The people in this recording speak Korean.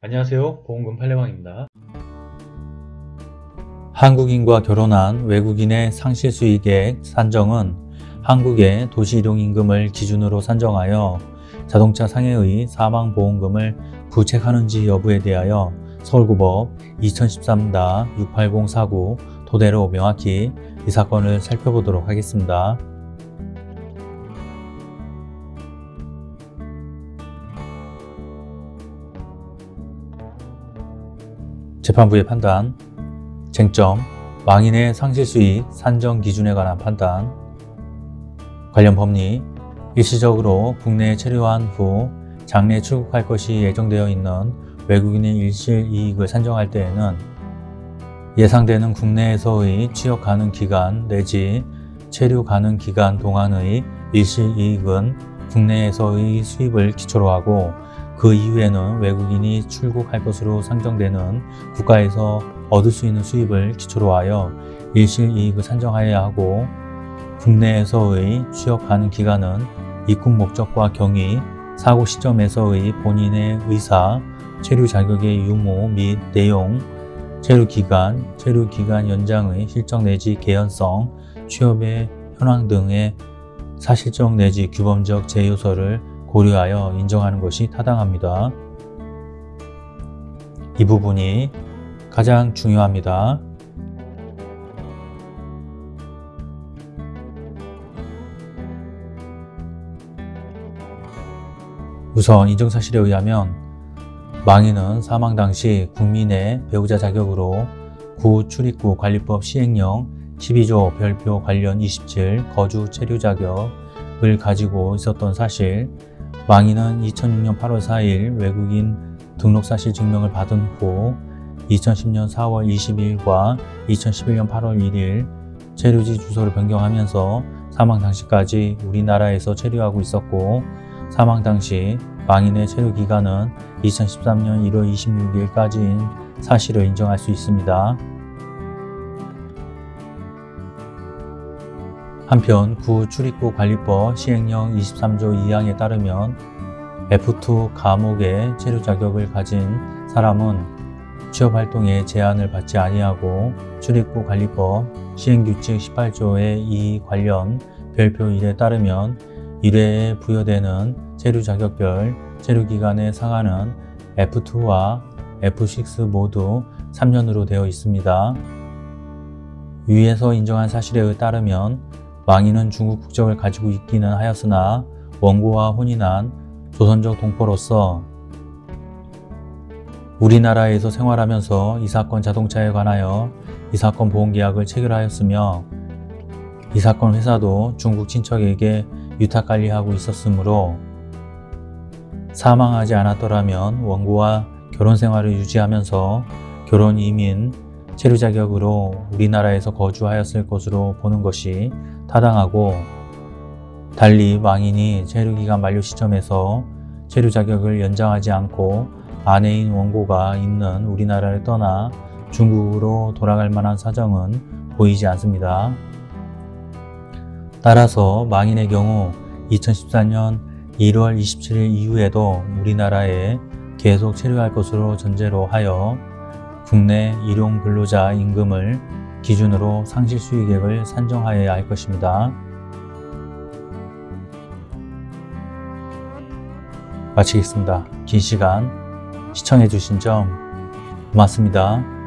안녕하세요 보험금 팔례방입니다 한국인과 결혼한 외국인의 상실수익액 산정은 한국의 도시이동임금을 기준으로 산정하여 자동차 상해의 사망보험금을 부책하는지 여부에 대하여 서울고법 2013-68049 토대로 명확히 이 사건을 살펴보도록 하겠습니다. 재판부의 판단 쟁점 망인의 상실수익 산정 기준에 관한 판단 관련 법리 일시적으로 국내에 체류한 후 장래 출국할 것이 예정되어 있는 외국인의 일실이익을 산정할 때에는 예상되는 국내에서의 취업 가능 기간 내지 체류 가능 기간 동안의 일실이익은 국내에서의 수입을 기초로 하고 그 이후에는 외국인이 출국할 것으로 상정되는 국가에서 얻을 수 있는 수입을 기초로 하여 일실이익을 산정하여야 하고 국내에서의 취업 가능 기간은 입국 목적과 경위, 사고 시점에서의 본인의 의사, 체류 자격의 유무 및 내용, 체류 기간, 체류 기간 연장의 실적 내지 개연성, 취업의 현황 등의 사실적 내지 규범적 제요소를 고려하여 인정하는 것이 타당합니다. 이 부분이 가장 중요합니다. 우선 인정사실에 의하면 망인은 사망 당시 국민의 배우자 자격으로 구 출입구 관리법 시행령 12조 별표 관련 27 거주 체류 자격을 가지고 있었던 사실 망인은 2006년 8월 4일 외국인 등록사실 증명을 받은 후 2010년 4월 22일과 2011년 8월 1일 체류지 주소를 변경하면서 사망 당시까지 우리나라에서 체류하고 있었고 사망 당시 망인의 체류 기간은 2013년 1월 26일까지인 사실을 인정할 수 있습니다. 한편 구 출입국 관리법 시행령 23조 2항에 따르면 F2 감옥의 체류 자격을 가진 사람은 취업활동에 제한을 받지 아니하고 출입국 관리법 시행규칙 18조의 이 관련 별표 1에 따르면 1회에 부여되는 체류 자격별 체류 기간의 상한은 F2와 F6 모두 3년으로 되어 있습니다. 위에서 인정한 사실에 따르면 망인은 중국 국적을 가지고 있기는 하였으나 원고와 혼인한 조선족 동포로서 우리나라에서 생활하면서 이 사건 자동차에 관하여 이 사건 보험계약을 체결하였으며 이 사건 회사도 중국 친척에게 유탁관리하고 있었으므로 사망하지 않았더라면 원고와 결혼 생활을 유지하면서 결혼 이민 체류 자격으로 우리나라에서 거주하였을 것으로 보는 것이 타당하고 달리 망인이 체류기간 만료 시점에서 체류 자격을 연장하지 않고 아내인 원고가 있는 우리나라를 떠나 중국으로 돌아갈 만한 사정은 보이지 않습니다. 따라서 망인의 경우 2014년 1월 27일 이후에도 우리나라에 계속 체류할 것으로 전제로 하여 국내 일용 근로자 임금을 기준으로 상실 수익액을 산정하여야 할 것입니다. 마치겠습니다. 긴 시간 시청해 주신 점 고맙습니다.